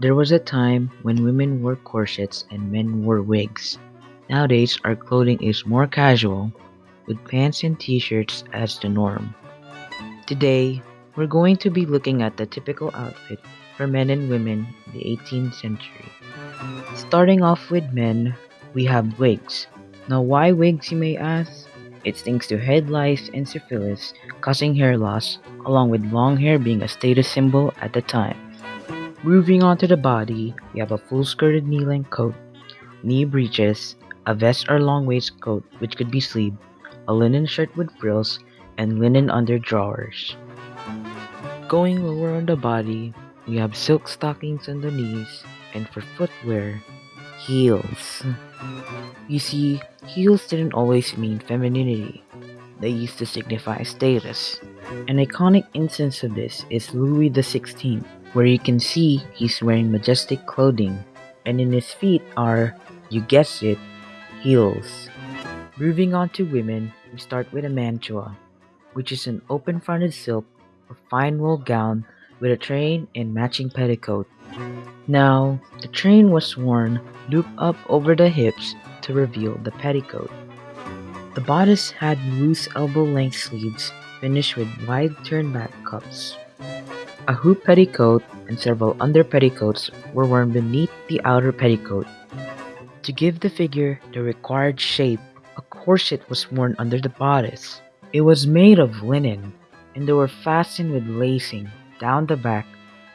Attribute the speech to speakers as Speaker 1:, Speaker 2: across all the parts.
Speaker 1: There was a time when women wore corsets and men wore wigs. Nowadays, our clothing is more casual, with pants and t-shirts as the norm. Today, we're going to be looking at the typical outfit for men and women in the 18th century. Starting off with men, we have wigs. Now why wigs you may ask? It's thanks to head lice and syphilis causing hair loss, along with long hair being a status symbol at the time. Moving on to the body, we have a full skirted knee-length coat, knee breeches, a vest or long waistcoat which could be sleeved, a linen shirt with frills, and linen under drawers. Going lower on the body, we have silk stockings on the knees, and for footwear, heels. You see, heels didn't always mean femininity. They used to signify status. An iconic instance of this is Louis XVI, where you can see he's wearing majestic clothing, and in his feet are, you guessed it, heels. Moving on to women, we start with a mantua, which is an open-fronted silk or fine wool gown with a train and matching petticoat. Now, the train was worn looped up over the hips to reveal the petticoat. The bodice had loose elbow-length sleeves finished with wide turn-back cuffs. A hoop petticoat and several under petticoats were worn beneath the outer petticoat. To give the figure the required shape, a corset was worn under the bodice. It was made of linen, and they were fastened with lacing down the back,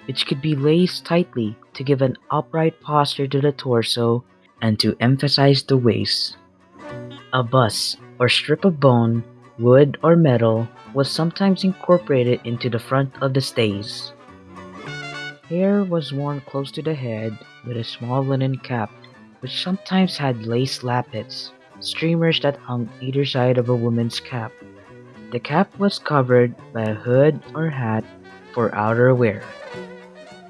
Speaker 1: which could be laced tightly to give an upright posture to the torso and to emphasize the waist. A busk, or strip of bone, wood, or metal was sometimes incorporated into the front of the stays. Hair was worn close to the head with a small linen cap, which sometimes had lace lappets, streamers that hung either side of a woman's cap. The cap was covered by a hood or hat for outer wear.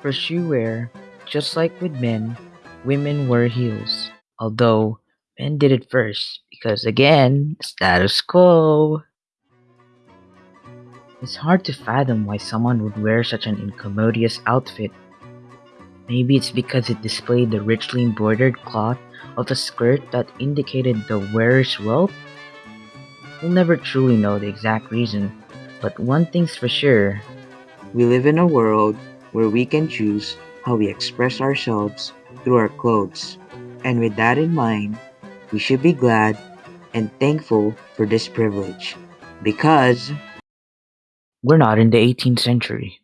Speaker 1: For shoe wear, just like with men, women wore heels, although men did it first because again, status quo. It's hard to fathom why someone would wear such an incommodious outfit. Maybe it's because it displayed the richly embroidered cloth of the skirt that indicated the wearer's wealth? We'll never truly know the exact reason, but one thing's for sure. We live in a world where we can choose how we express ourselves through our clothes. And with that in mind, we should be glad and thankful for this privilege. Because we're not in the 18th century.